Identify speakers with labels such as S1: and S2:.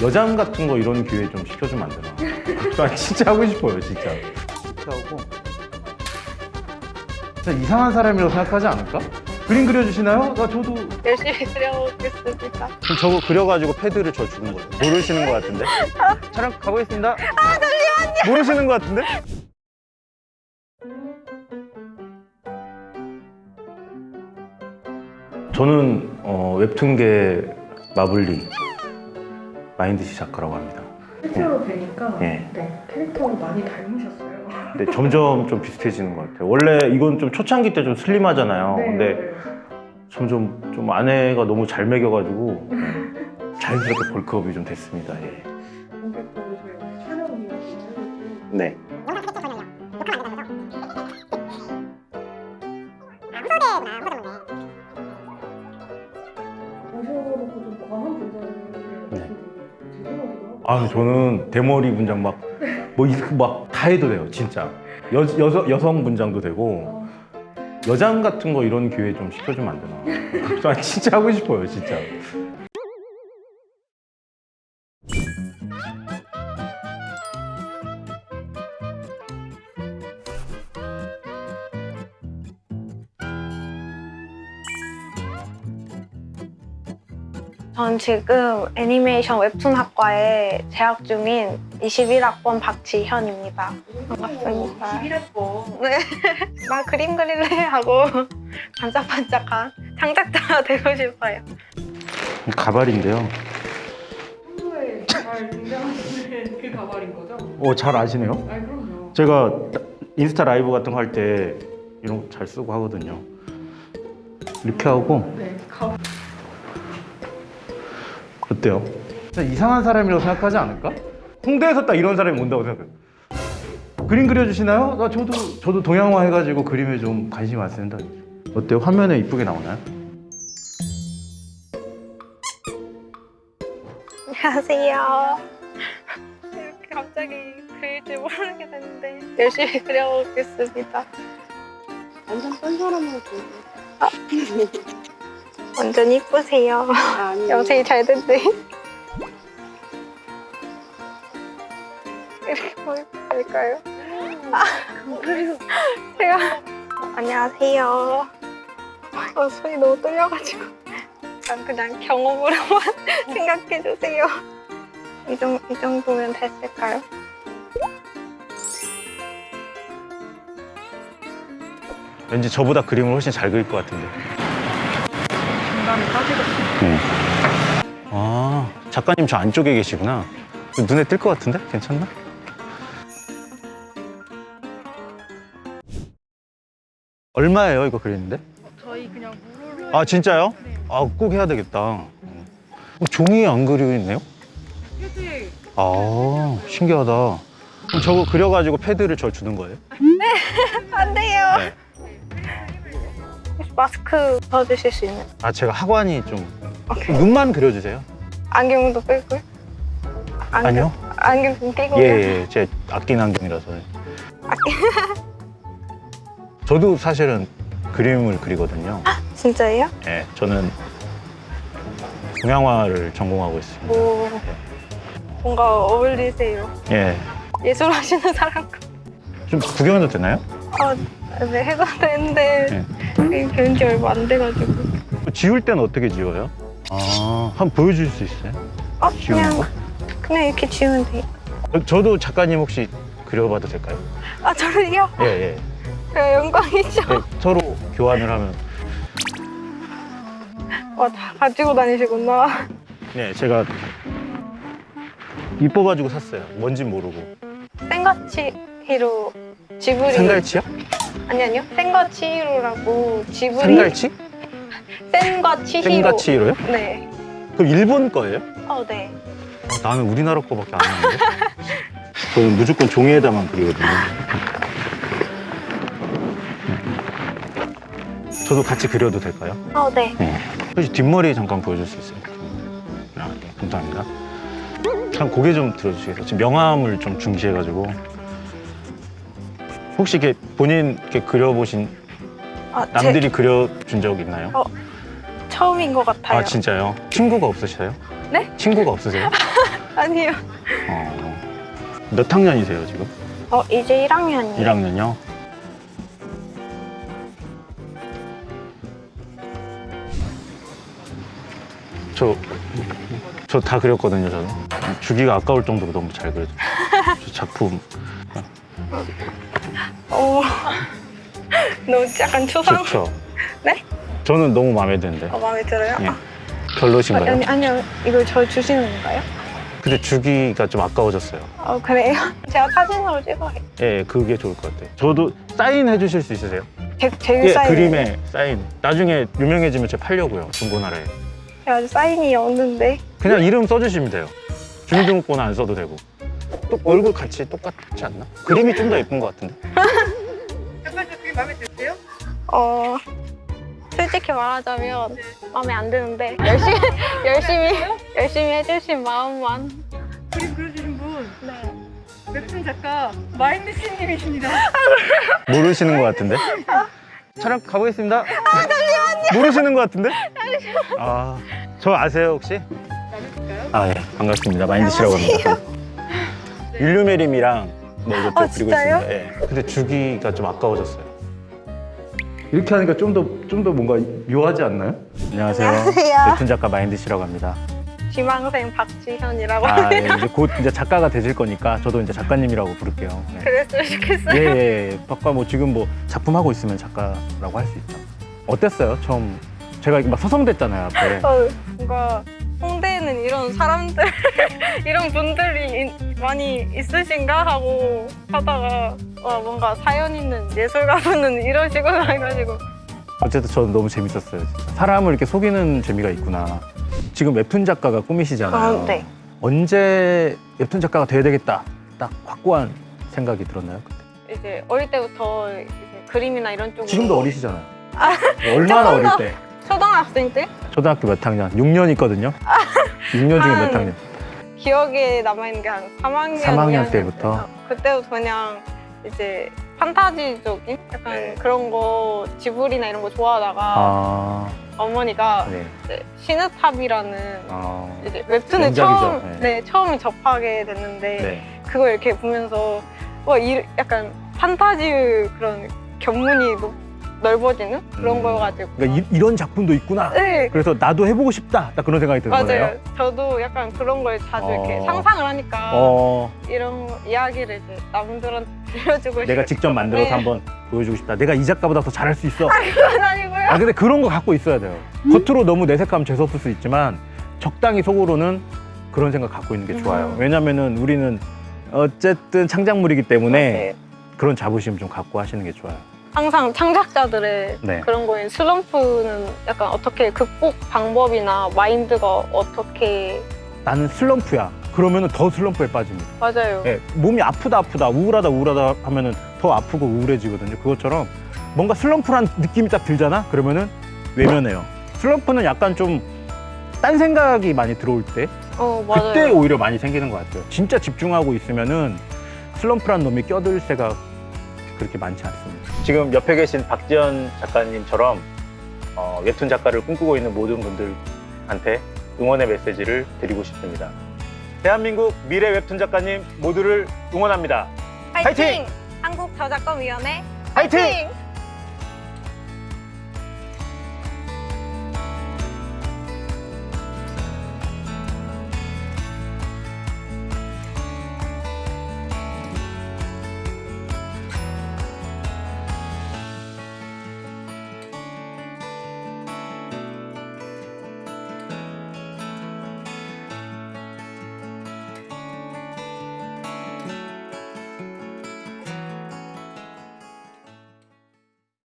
S1: 여장 같은 거 이런 기회 좀 시켜주면 안 되나? 저 진짜 하고 싶어요, 진짜. 하고 진짜 이상한 사람이라고 생각하지 않을까? 그림 그려주시나요? 나 저도
S2: 열심히 그려보겠습니다.
S1: 그럼 저거 그려가지고 패드를 저 주는 거예요. 모르시는 것 같은데? 촬영 가보겠습니다. 아, 잠시만요. 모르시는 것 같은데? 저는 어, 웹툰계 마블리 마인드 시 작가라고 합니다.
S3: 실제로 뵈니까
S1: 예.
S3: 네, 캐릭터를 많이 닮으셨어요.
S1: 근데 점점 좀 비슷해지는 것 같아요. 원래 이건 좀 초창기 때 좀 슬림하잖아요.
S3: 네,
S1: 근데 점점 좀 아내가 너무 잘 먹여가지고 자연스럽게 벌크업이 좀 됐습니다. 예.
S3: 고객도 저희 촬영 이야
S1: 아, 저는 대머리 분장 막, 뭐, 막다 해도 돼요, 진짜. 여, 여성, 여성 분장도 되고, 여장 같은 거 이런 기회 좀 시켜주면 안 되나? 저 진짜 하고 싶어요, 진짜.
S2: 전 지금 애니메이션 웹툰 학과에 재학 중인 21학번 박지현입니다. 반갑습니다.
S3: 11학번
S2: 네. 막 그림 그릴래 하고 반짝반짝한 창작자가 되고 싶어요.
S1: 가발인데요.
S3: 평소에 잘 등장하시는 그 가발인 거죠?
S1: 어, 잘 아시네요?
S3: 아 그럼요.
S1: 제가 인스타 라이브 같은 거 할 때 이런 거 잘 쓰고 하거든요. 이렇게 하고,
S3: 네, 가발.
S1: 어때요? 진짜 이상한 사람이라고 생각하지 않을까? 홍대에서 딱 이런 사람이 온다고 생각해요. 그림 그려주시나요? 나 저도 저도 동양화 해가지고 그림에 좀 관심 많습니다. 어때요? 화면에 이쁘게 나오나요?
S2: 안녕하세요. 이렇게 갑자기 그릴 줄 모르게 됐는데 열심히 그려보겠습니다.
S4: 완전 딴 사람으로 보여.
S2: 완전 이쁘세요.
S4: 아니.
S2: 영상이 잘 됐네. 이렇게 보면 될까요? 아, 제가 안녕하세요. 어, 손이 너무 떨려가지고 그냥, 그냥 경험으로만 생각해주세요. 이, 정, 이 정도면 됐을까요?
S1: 왠지 저보다 그림을 훨씬 잘 그릴 것 같은데.
S3: 빠지겠어요.
S1: 아 작가님 저 안쪽에 계시구나. 눈에 띌것 같은데? 괜찮나? 얼마예요 이거 그리는데?
S3: 저희 그냥 무료로
S1: 아 진짜요? 아꼭 해야 되겠다. 어, 종이에 안 그리고 있네요?
S3: 휴지
S1: 아 신기하다. 그럼 저거 그려가지고 패드를 저 주는 거예요?
S2: 안 돼요.
S1: 네.
S2: 마스크 써주실 수 있는
S1: 아 제가 학원이 좀 눈만 그려주세요.
S2: 안경도 끌고 안경,
S1: 아니요?
S2: 안경 좀 끼고요.
S1: 예, 예, 제 아끼는 안경이라서. 저도 사실은 그림을 그리거든요.
S2: 진짜예요?
S1: 예, 저는 동양화를 전공하고 있습니다.
S2: 오, 뭔가 어울리세요.
S1: 예,
S2: 예술 하시는 사람
S1: 같좀 구경해도 되나요?
S2: 아, 네, 해도 되는데 이 배운 지 얼마 안 돼가지고.
S1: 지울 때는 어떻게 지워요? 아, 한번 보여줄 수 있어요?
S2: 어, 그냥
S1: 거?
S2: 그냥 이렇게 지우면 돼요.
S1: 저- 저도 작가님 혹시 그려봐도 될까요?
S2: 아, 저를요?
S1: 예, 예.
S2: 네, 영광이죠.
S1: 예, 서로 교환을 하면.
S2: 와, 다 가지고 다니시구나.
S1: 네, 제가 이뻐가지고 샀어요. 뭔진 모르고.
S2: 생가치 히로 지브리.
S1: 생갈치요?
S2: 아니 아니요. 생가치 히로라고 지브리.
S1: 생갈치?
S2: 생과 치히로.
S1: 생가치로요?
S2: 네.
S1: 그럼 일본 거예요?
S2: 어, 네.
S1: 어, 나는 우리나라 거밖에 안 하는데. 저는 무조건 종이에다만 그리거든요. 저도 같이 그려도 될까요?
S2: 어, 네.
S1: 네. 혹시 뒷머리 잠깐 보여줄 수 있어요? 아, 네, 감사합니다. 참 고개 좀 들어주시겠어요? 지금 명암을 좀 중시해가지고. 혹시 이렇게 본인 이렇게 그려보신
S2: 아, 제
S1: 남들이 그려준 적 있나요?
S2: 처음인 것 같아요.
S1: 아 진짜요? 친구가 없으세요?
S2: 네?
S1: 친구가 없으세요?
S2: 아니요.
S1: 어. 몇 학년이세요 지금?
S2: 어 이제 1학년이에요.
S1: 1학년이요? 저, 저 다 그렸거든요, 저는. 주기가 아까울 정도로 너무 잘 그려져. 저 작품.
S2: 오. 너무 약간 추상.
S1: 좋죠?
S2: 네?
S1: 저는 너무 마음에 드는데.
S2: 어, 마음에 들어요?
S1: 예.
S2: 아,
S1: 별로신가요?
S2: 아니 아니요. 이걸 저 주시는 건가요?
S1: 근데 주기가 좀 아까워졌어요.
S2: 어 그래요? 제가 사진으로 찍어요.
S1: 예, 그게 좋을 것 같아요. 저도 사인 해주실 수 있으세요?
S2: 제, 제
S1: 예,
S2: 사인.
S1: 그림에 사인. 나중에 유명해지면 제가 팔려고요, 중고나라에.
S2: 제가 아직 사인이 없는데.
S1: 그냥 이름 써주시면 돼요. 주민등록번호 안 써도 되고. 또 얼굴 같이 똑같지 않나? 그림이 좀 더 예쁜 것 같은데.
S3: 작가님 그게 마음에 드세요?
S2: 어 솔직히 말하자면 마음에 안 드는데 열심히 열심히 열심히 해주신 마음만.
S3: 그림 그려주신 분
S2: 네.
S3: 웹툰 작가 마인드 씨님이십니다.
S1: 모르시는 것 같은데? 촬영 가보겠습니다. 아, 잠시만요. 모르시는 것 같은데? 아, 저 아세요, 혹시?
S3: 나누실까요?
S1: 아, 예. 반갑습니다. 마인드 씨라고 합니다. 율루메림이랑 네, 이것도
S2: 아,
S1: 그리고
S2: 진짜요?
S1: 있습니다. 예. 근데 주기가 좀 아까워졌어요. 이렇게 하니까 좀 더 좀 더 뭔가 묘하지 않나요? 안녕하세요.
S2: 안녕하세요.
S1: 웹툰 작가 마인드씨라고 합니다.
S2: 지망생 박지현이라고
S1: 아, 예. 이제 곧 이제 작가가 되실 거니까 저도 이제 작가님이라고 부를게요. 네.
S2: 그랬으면 좋겠어요.
S1: 예, 예, 예. 아까 뭐 지금 뭐 작품 하고 있으면 작가라고 할 수 있죠. 어땠어요? 처음 제가 막 서성댔잖아요 앞에.
S2: 어, 뭔가 홍대에는 이런 사람들 이런 분들이 이- 많이 있으신가 하고 하다가 와 뭔가 사연 있는 예술가분은 이런 식으로 해가지고
S1: 어쨌든 저는 너무 재밌었어요. 진짜. 사람을 이렇게 속이는 재미가 있구나. 지금 웹툰 작가가 꿈이시잖아요.
S2: 아, 네.
S1: 언제 웹툰 작가가 돼야 되겠다. 딱 확고한 생각이 들었나요? 그때?
S2: 이제 어릴 때부터 이제 그림이나 이런 쪽으로
S1: 지금도 어리시잖아요. 얼마나
S2: 조금 더.
S1: 어릴 때?
S2: 초등학생 때
S1: 초등학교 몇 학년? 6년 있거든요. 6년 중에
S2: 몇한
S1: 학년?
S2: 기억에 남아있는 게 한 3학년,
S1: 3학년 때부터?
S2: 그때부터 그냥 이제 판타지적인 약간
S1: 네.
S2: 그런 거 지브리나 이런 거 좋아하다가
S1: 아,
S2: 어머니가
S1: 네.
S2: 이제 시느탑이라는
S1: 아,
S2: 이제 웹툰을
S1: 명작이죠.
S2: 처음
S1: 네.
S2: 네. 처음 접하게 됐는데
S1: 네.
S2: 그걸 이렇게 보면서 와 이, 약간 판타지 그런 견문이 높- 넓어지는 그런
S1: 음.
S2: 거여가지고
S1: 그러니까 이, 런 작품도 있구나.
S2: 네
S1: 그래서 나도 해보고 싶다. 딱 그런 생각이 드는
S2: 맞아요.
S1: 거네요.
S2: 저도 약간 그런 걸 자주 이렇게
S1: 어.
S2: 상상을 하니까
S1: 어,
S2: 이런 이야기를 이제 남들한테 들려주고
S1: 내가
S2: 싶-
S1: 직접 만들어서
S2: 네.
S1: 한번 보여주고 싶다. 내가 이 작가보다 더 잘할 수 있어.
S2: 그건 아니고요.
S1: 아 근데 그런 거 갖고 있어야 돼요. 겉으로 너무 내색하면 재수없을 수 있지만 적당히 속으로는 그런 생각 갖고 있는 게 좋아요.
S2: 음.
S1: 왜냐면은 우리는 어쨌든 창작물이기 때문에
S2: 네.
S1: 그런 자부심 좀 갖고 하시는 게 좋아요.
S2: 항상 창작자들의
S1: 네.
S2: 그런 거에 슬럼프는 약간 어떻게 극복 방법이나 마인드가 어떻게
S1: 나는 슬럼프야. 그러면은 더 슬럼프에 빠집니다.
S2: 맞아요.
S1: 예, 몸이 아프다 아프다 우울하다 우울하다 하면 은 더 아프고 우울해지거든요. 그것처럼 뭔가 슬럼프란 느낌이 딱 들잖아. 그러면은 외면해요. 슬럼프는 약간 좀 딴 생각이 많이 들어올 때
S2: 어 맞아요.
S1: 그때 오히려 많이 생기는 것 같아요. 진짜 집중하고 있으면은 슬럼프란 놈이 껴들 새가 그렇게 많지 않습니다. 지금 옆에 계신 박지연 작가님처럼 어, 웹툰 작가를 꿈꾸고 있는 모든 분들한테 응원의 메시지를 드리고 싶습니다. 대한민국 미래 웹툰 작가님 모두를 응원합니다.
S2: 파이팅!
S1: 파이팅!
S2: 한국 저작권위원회
S1: 파이팅!
S2: 파이팅!